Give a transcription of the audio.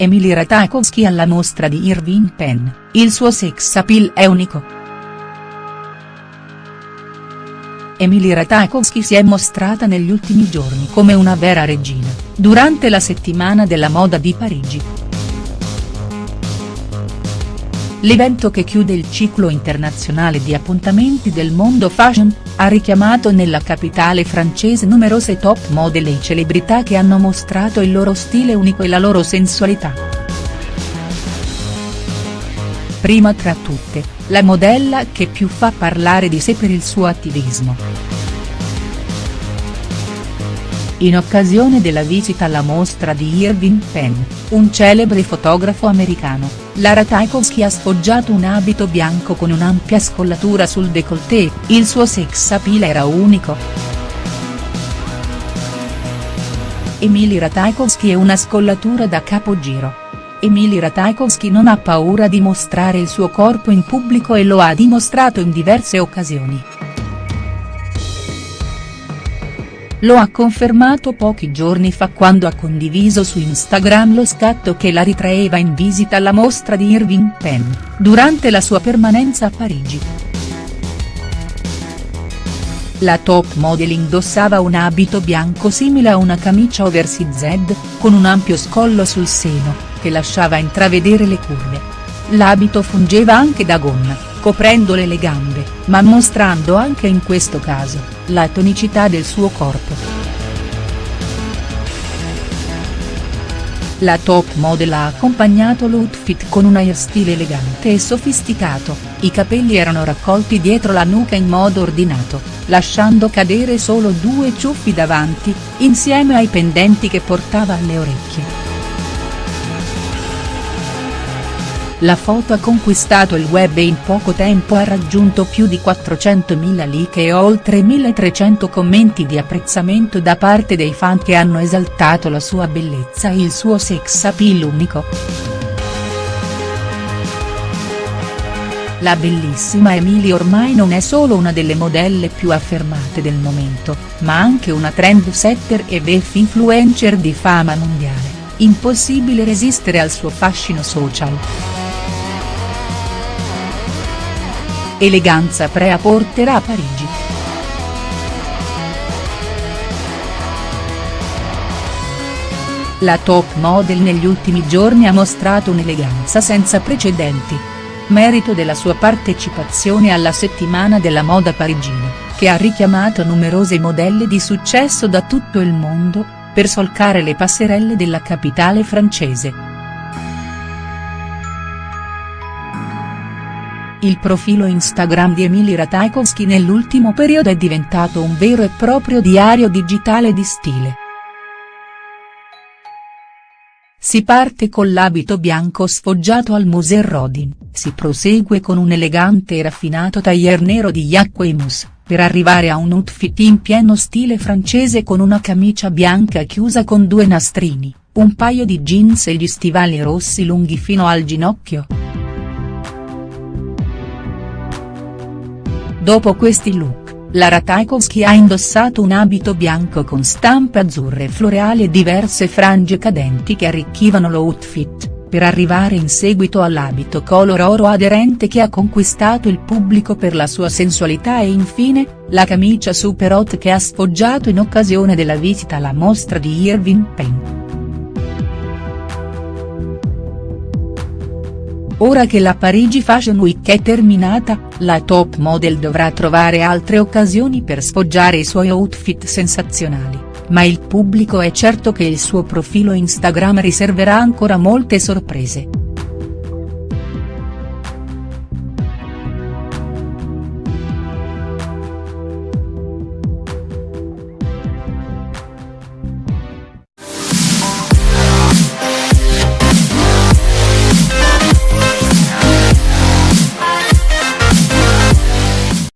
Emily Ratajkowski alla mostra di Irving Penn, il suo sex appeal è unico. Emily Ratajkowski si è mostrata negli ultimi giorni come una vera regina, durante la settimana della moda di Parigi. L'evento che chiude il ciclo internazionale di appuntamenti del mondo fashion, ha richiamato nella capitale francese numerose top model e celebrità che hanno mostrato il loro stile unico e la loro sensualità. Prima tra tutte, la modella che più fa parlare di sé per il suo attivismo. In occasione della visita alla mostra di Irving Penn, un celebre fotografo americano, Lara Tchaikovsky ha sfoggiato un abito bianco con un'ampia scollatura sul décolleté, il suo sex appeal era unico. Emily Ratajkowski è una scollatura da capogiro. Emily Ratajkowski non ha paura di mostrare il suo corpo in pubblico e lo ha dimostrato in diverse occasioni. Lo ha confermato pochi giorni fa quando ha condiviso su Instagram lo scatto che la ritraeva in visita alla mostra di Irving Penn, durante la sua permanenza a Parigi. La top model indossava un abito bianco simile a una camicia oversized, con un ampio scollo sul seno, che lasciava intravedere le curve. L'abito fungeva anche da gonna, coprendole le gambe, ma mostrando anche in questo caso la tonicità del suo corpo. La top model ha accompagnato l'outfit con un hairstyle elegante e sofisticato, i capelli erano raccolti dietro la nuca in modo ordinato, lasciando cadere solo due ciuffi davanti, insieme ai pendenti che portava alle orecchie. La foto ha conquistato il web e in poco tempo ha raggiunto più di 400.000 like e oltre 1.300 commenti di apprezzamento da parte dei fan che hanno esaltato la sua bellezza e il suo sex appeal unico. La bellissima Emily ormai non è solo una delle modelle più affermate del momento, ma anche una trendsetter e VF influencer di fama mondiale, impossibile resistere al suo fascino social. Eleganza Prea porterà a Parigi. La top model negli ultimi giorni ha mostrato un'eleganza senza precedenti. Merito della sua partecipazione alla settimana della moda parigina, che ha richiamato numerose modelle di successo da tutto il mondo, per solcare le passerelle della capitale francese. Il profilo Instagram di Emily Ratajkowski nell'ultimo periodo è diventato un vero e proprio diario digitale di stile. Si parte con l'abito bianco sfoggiato al Musée Rodin, si prosegue con un elegante e raffinato tailleur nero di Jacquemus, per arrivare a un outfit in pieno stile francese con una camicia bianca chiusa con due nastrini, un paio di jeans e gli stivali rossi lunghi fino al ginocchio. Dopo questi look, Lara Tchaikovsky ha indossato un abito bianco con stampe azzurre floreali e diverse frange cadenti che arricchivano l'outfit, per arrivare in seguito all'abito color oro aderente che ha conquistato il pubblico per la sua sensualità e infine, la camicia super hot che ha sfoggiato in occasione della visita alla mostra di Irving Penn. Ora che la Parigi Fashion Week è terminata, la top model dovrà trovare altre occasioni per sfoggiare i suoi outfit sensazionali, ma il pubblico è certo che il suo profilo Instagram riserverà ancora molte sorprese.